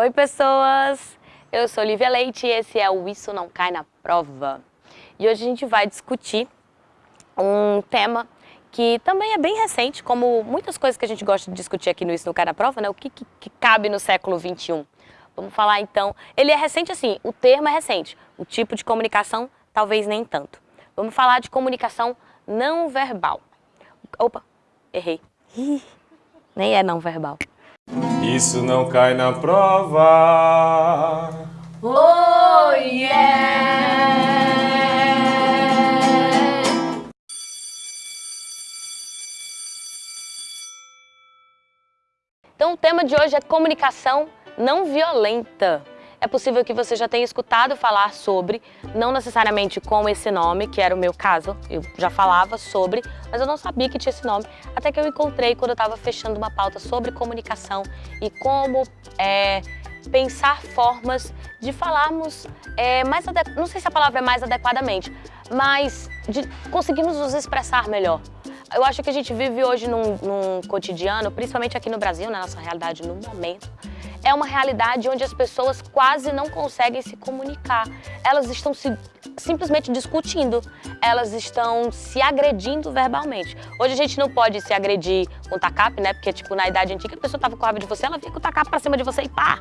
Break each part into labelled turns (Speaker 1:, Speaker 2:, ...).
Speaker 1: Oi, pessoas! Eu sou Lívia Leite e esse é o Isso Não Cai na Prova. E hoje a gente vai discutir um tema que também é bem recente, como muitas coisas que a gente gosta de discutir aqui no Isso Não Cai na Prova, né? O que, que, que cabe no século XXI. Vamos falar então, ele é recente assim, o termo é recente, o tipo de comunicação talvez nem tanto. Vamos falar de comunicação não verbal. Opa, errei. Nem é não verbal.
Speaker 2: Isso não cai na prova.
Speaker 1: Oh yeah! Então o tema de hoje é comunicação não violenta. É possível que você já tenha escutado falar sobre, não necessariamente com esse nome, que era o meu caso, eu já falava sobre, mas eu não sabia que tinha esse nome, até que eu encontrei quando eu estava fechando uma pauta sobre comunicação e como é, pensar formas de falarmos é, mais não sei se a palavra é mais adequadamente, mas de conseguirmos nos expressar melhor. Eu acho que a gente vive hoje num, num cotidiano, principalmente aqui no Brasil, na nossa realidade no momento, é uma realidade onde as pessoas quase não conseguem se comunicar. Elas estão se, simplesmente discutindo, elas estão se agredindo verbalmente. Hoje a gente não pode se agredir com tacape, né? Porque, tipo, na idade antiga a pessoa tava com raiva de você, ela vinha com o tacape pra cima de você e pá!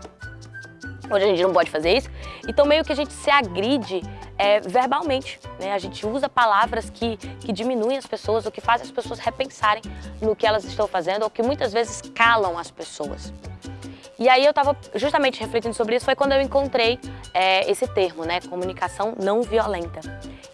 Speaker 1: Hoje a gente não pode fazer isso. Então meio que a gente se agride é, verbalmente, né? A gente usa palavras que, que diminuem as pessoas, ou que fazem as pessoas repensarem no que elas estão fazendo, ou que muitas vezes calam as pessoas. E aí eu estava justamente refletindo sobre isso, foi quando eu encontrei é, esse termo, né, comunicação não violenta.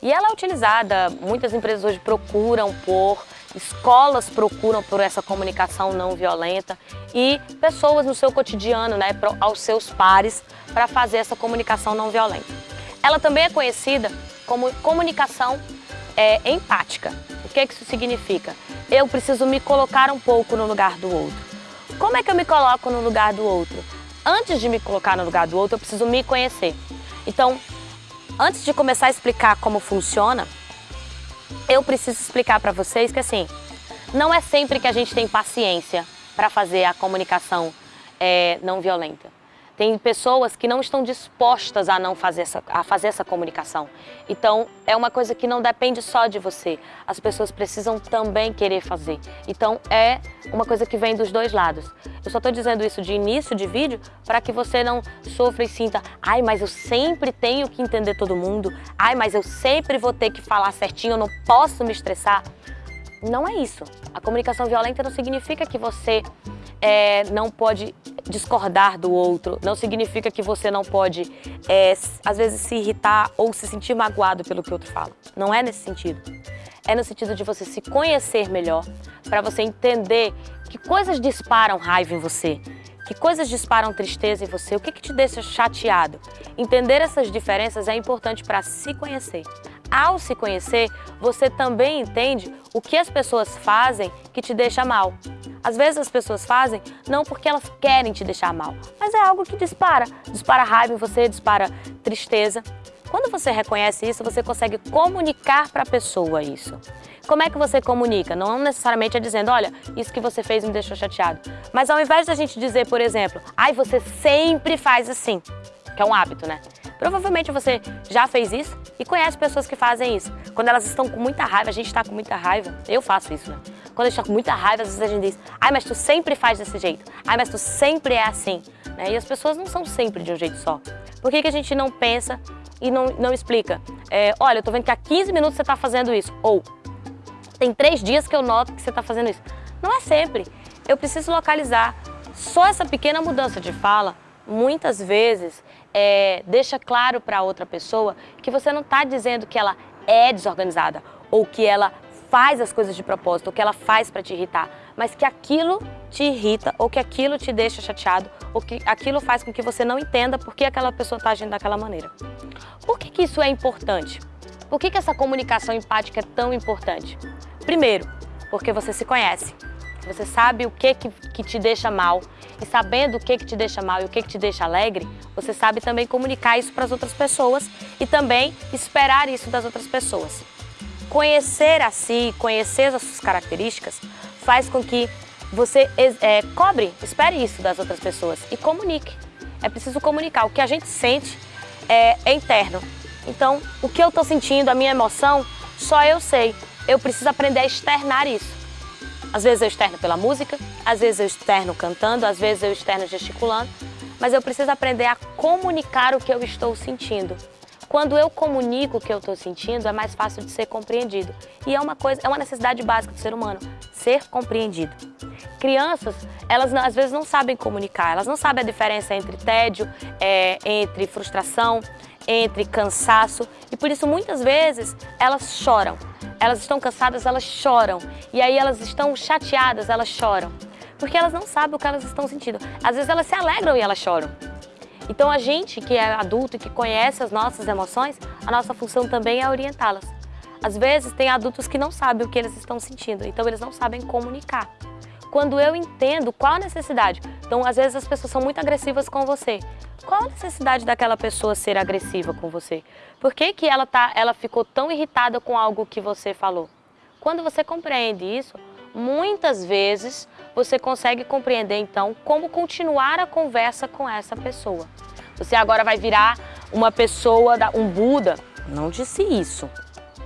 Speaker 1: E ela é utilizada, muitas empresas hoje procuram por, escolas procuram por essa comunicação não violenta e pessoas no seu cotidiano, né, aos seus pares, para fazer essa comunicação não violenta. Ela também é conhecida como comunicação é, empática. O que, é que isso significa? Eu preciso me colocar um pouco no lugar do outro. Como é que eu me coloco no lugar do outro? Antes de me colocar no lugar do outro, eu preciso me conhecer. Então, antes de começar a explicar como funciona, eu preciso explicar para vocês que assim, não é sempre que a gente tem paciência para fazer a comunicação é, não violenta. Tem pessoas que não estão dispostas a não fazer essa, a fazer essa comunicação. Então, é uma coisa que não depende só de você. As pessoas precisam também querer fazer. Então, é uma coisa que vem dos dois lados. Eu só estou dizendo isso de início de vídeo para que você não sofra e sinta ai, mas eu sempre tenho que entender todo mundo. Ai, mas eu sempre vou ter que falar certinho, eu não posso me estressar. Não é isso. A comunicação violenta não significa que você é, não pode discordar do outro, não significa que você não pode, é, às vezes, se irritar ou se sentir magoado pelo que o outro fala. Não é nesse sentido. É no sentido de você se conhecer melhor, para você entender que coisas disparam raiva em você, que coisas disparam tristeza em você, o que, que te deixa chateado. Entender essas diferenças é importante para se conhecer. Ao se conhecer, você também entende o que as pessoas fazem que te deixa mal. Às vezes as pessoas fazem não porque elas querem te deixar mal, mas é algo que dispara. Dispara raiva em você, dispara tristeza. Quando você reconhece isso, você consegue comunicar para a pessoa isso. Como é que você comunica? Não necessariamente é dizendo, olha, isso que você fez me deixou chateado. Mas ao invés da gente dizer, por exemplo, ai, você sempre faz assim, que é um hábito, né? Provavelmente você já fez isso e conhece pessoas que fazem isso. Quando elas estão com muita raiva, a gente está com muita raiva, eu faço isso, né? Quando a gente está com muita raiva, às vezes a gente diz, ai, mas tu sempre faz desse jeito, ai, mas tu sempre é assim. Né? E as pessoas não são sempre de um jeito só. Por que, que a gente não pensa e não, não explica? É, olha, eu tô vendo que há 15 minutos você está fazendo isso. Ou, tem três dias que eu noto que você está fazendo isso. Não é sempre. Eu preciso localizar. Só essa pequena mudança de fala, muitas vezes, é, deixa claro para outra pessoa que você não está dizendo que ela é desorganizada ou que ela faz as coisas de propósito, ou que ela faz para te irritar, mas que aquilo te irrita, ou que aquilo te deixa chateado, ou que aquilo faz com que você não entenda por que aquela pessoa está agindo daquela maneira. Por que, que isso é importante? Por que, que essa comunicação empática é tão importante? Primeiro, porque você se conhece. Você sabe o que, que, que te deixa mal e sabendo o que, que te deixa mal e o que, que te deixa alegre, você sabe também comunicar isso para as outras pessoas e também esperar isso das outras pessoas. Conhecer a si, conhecer as suas características, faz com que você é, cobre, espere isso das outras pessoas e comunique. É preciso comunicar. O que a gente sente é, é interno. Então, o que eu estou sentindo, a minha emoção, só eu sei. Eu preciso aprender a externar isso. Às vezes eu externo pela música, às vezes eu externo cantando, às vezes eu externo gesticulando, mas eu preciso aprender a comunicar o que eu estou sentindo. Quando eu comunico o que eu estou sentindo, é mais fácil de ser compreendido. E é uma coisa, é uma necessidade básica do ser humano, ser compreendido. Crianças, elas às vezes não sabem comunicar, elas não sabem a diferença entre tédio, é, entre frustração, entre cansaço e por isso muitas vezes elas choram. Elas estão cansadas, elas choram. E aí elas estão chateadas, elas choram. Porque elas não sabem o que elas estão sentindo. Às vezes elas se alegram e elas choram. Então a gente que é adulto e que conhece as nossas emoções, a nossa função também é orientá-las. Às vezes tem adultos que não sabem o que eles estão sentindo, então eles não sabem comunicar. Quando eu entendo qual a necessidade, então às vezes as pessoas são muito agressivas com você. Qual a necessidade daquela pessoa ser agressiva com você? Por que, que ela, tá, ela ficou tão irritada com algo que você falou? Quando você compreende isso, muitas vezes você consegue compreender então como continuar a conversa com essa pessoa. Você agora vai virar uma pessoa, um Buda. Não disse isso,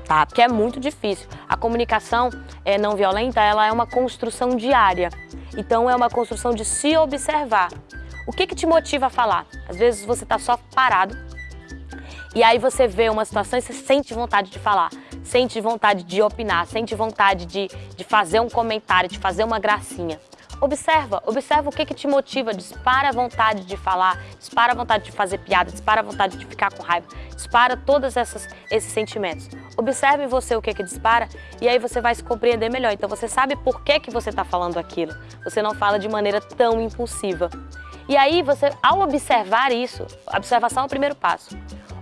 Speaker 1: tá? Porque é muito difícil. A comunicação é, não violenta, ela é uma construção diária. Então é uma construção de se observar. O que, que te motiva a falar? Às vezes você está só parado e aí você vê uma situação e você sente vontade de falar sente vontade de opinar, sente vontade de, de fazer um comentário, de fazer uma gracinha. Observa, observa o que, que te motiva, dispara a vontade de falar, dispara a vontade de fazer piada, dispara a vontade de ficar com raiva, dispara todos essas, esses sentimentos. Observe você o que que dispara e aí você vai se compreender melhor. Então você sabe por que, que você está falando aquilo. Você não fala de maneira tão impulsiva. E aí você, ao observar isso, observação é o primeiro passo.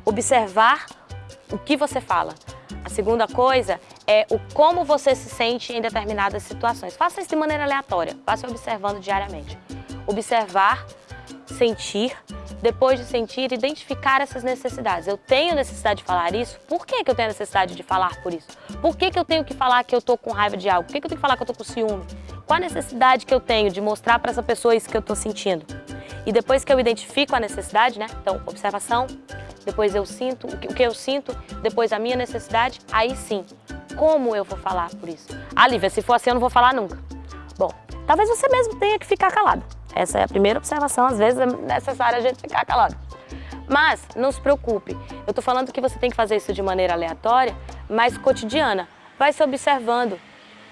Speaker 1: Observar o que você fala. A segunda coisa é o como você se sente em determinadas situações. Faça isso de maneira aleatória, passe observando diariamente. Observar, sentir, depois de sentir, identificar essas necessidades. Eu tenho necessidade de falar isso? Por que, que eu tenho necessidade de falar por isso? Por que, que eu tenho que falar que eu estou com raiva de algo? Por que, que eu tenho que falar que eu estou com ciúme? Qual a necessidade que eu tenho de mostrar para essa pessoa isso que eu estou sentindo? E depois que eu identifico a necessidade, né? Então, observação, depois eu sinto, o que eu sinto, depois a minha necessidade, aí sim, como eu vou falar por isso? Ah, Lívia, se for assim eu não vou falar nunca. Bom, talvez você mesmo tenha que ficar calado. Essa é a primeira observação, às vezes é necessário a gente ficar calado. Mas não se preocupe, eu tô falando que você tem que fazer isso de maneira aleatória, mas cotidiana. Vai se observando,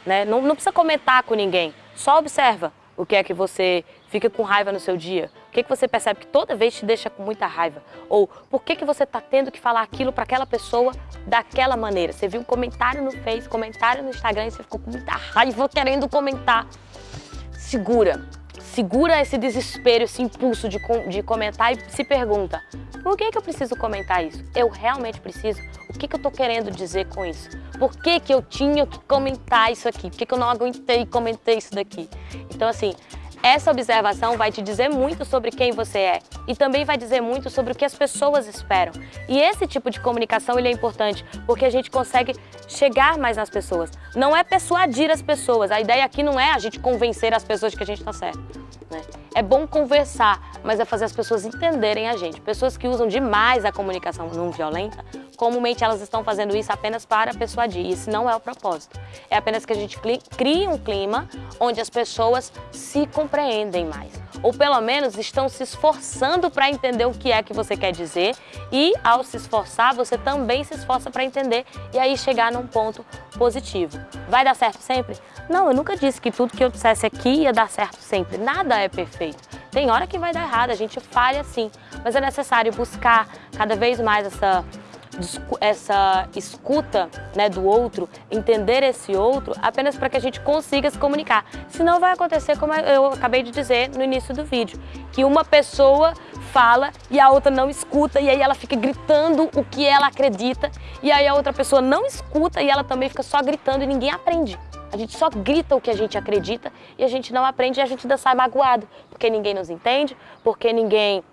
Speaker 1: né? Não, não precisa comentar com ninguém, só observa o que é que você fica com raiva no seu dia, o que, que você percebe que toda vez te deixa com muita raiva, ou por que, que você está tendo que falar aquilo para aquela pessoa daquela maneira. Você viu um comentário no Face, comentário no Instagram e você ficou com muita raiva querendo comentar. Segura, segura esse desespero, esse impulso de, de comentar e se pergunta, por que, que eu preciso comentar isso? Eu realmente preciso? O que, que eu estou querendo dizer com isso? Por que, que eu tinha que comentar isso aqui? Por que, que eu não aguentei e comentei isso daqui? Então, assim, essa observação vai te dizer muito sobre quem você é e também vai dizer muito sobre o que as pessoas esperam. E esse tipo de comunicação ele é importante porque a gente consegue chegar mais nas pessoas. Não é persuadir as pessoas, a ideia aqui não é a gente convencer as pessoas de que a gente está certo. Né? É bom conversar, mas é fazer as pessoas entenderem a gente. Pessoas que usam demais a comunicação não violenta comumente elas estão fazendo isso apenas para persuadir. Isso não é o propósito. É apenas que a gente crie um clima onde as pessoas se compreendem mais. Ou pelo menos estão se esforçando para entender o que é que você quer dizer e ao se esforçar, você também se esforça para entender e aí chegar num ponto positivo. Vai dar certo sempre? Não, eu nunca disse que tudo que eu dissesse aqui ia dar certo sempre. Nada é perfeito. Tem hora que vai dar errado, a gente falha sim, mas é necessário buscar cada vez mais essa essa escuta né, do outro, entender esse outro, apenas para que a gente consiga se comunicar. Senão vai acontecer como eu acabei de dizer no início do vídeo, que uma pessoa fala e a outra não escuta e aí ela fica gritando o que ela acredita e aí a outra pessoa não escuta e ela também fica só gritando e ninguém aprende. A gente só grita o que a gente acredita e a gente não aprende e a gente ainda sai magoado, porque ninguém nos entende, porque ninguém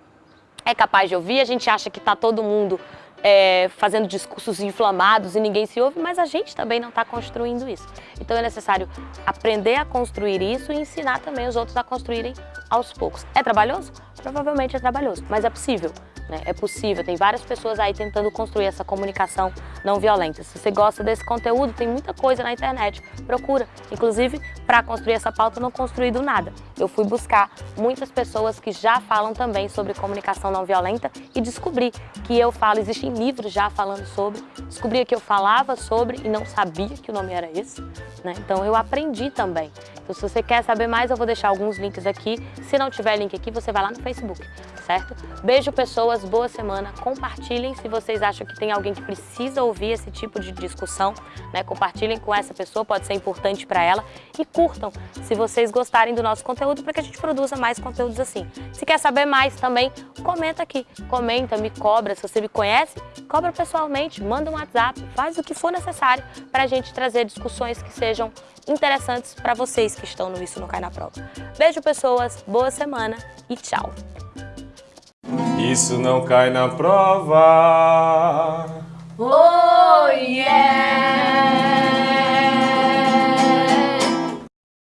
Speaker 1: é capaz de ouvir, a gente acha que está todo mundo é, fazendo discursos inflamados e ninguém se ouve, mas a gente também não está construindo isso. Então é necessário aprender a construir isso e ensinar também os outros a construírem aos poucos. É trabalhoso? provavelmente é trabalhoso, mas é possível. Né? É possível, tem várias pessoas aí tentando construir essa comunicação não violenta. Se você gosta desse conteúdo, tem muita coisa na internet, procura. Inclusive, para construir essa pauta, eu não construí do nada. Eu fui buscar muitas pessoas que já falam também sobre comunicação não violenta e descobri que eu falo, existem livros já falando sobre, descobri que eu falava sobre e não sabia que o nome era esse. Né? Então eu aprendi também. Então se você quer saber mais, eu vou deixar alguns links aqui. Se não tiver link aqui, você vai lá no Facebook, certo? Beijo pessoas, boa semana, compartilhem se vocês acham que tem alguém que precisa ouvir esse tipo de discussão, né? Compartilhem com essa pessoa, pode ser importante para ela e curtam se vocês gostarem do nosso conteúdo para que a gente produza mais conteúdos assim. Se quer saber mais também, comenta aqui, comenta, me cobra, se você me conhece, cobra pessoalmente, manda um WhatsApp, faz o que for necessário para a gente trazer discussões que sejam interessantes para vocês que estão no Isso Não Cai Na Prova. Beijo pessoas, boa semana e tchau!
Speaker 2: Isso não cai na prova.
Speaker 3: Oh, yeah!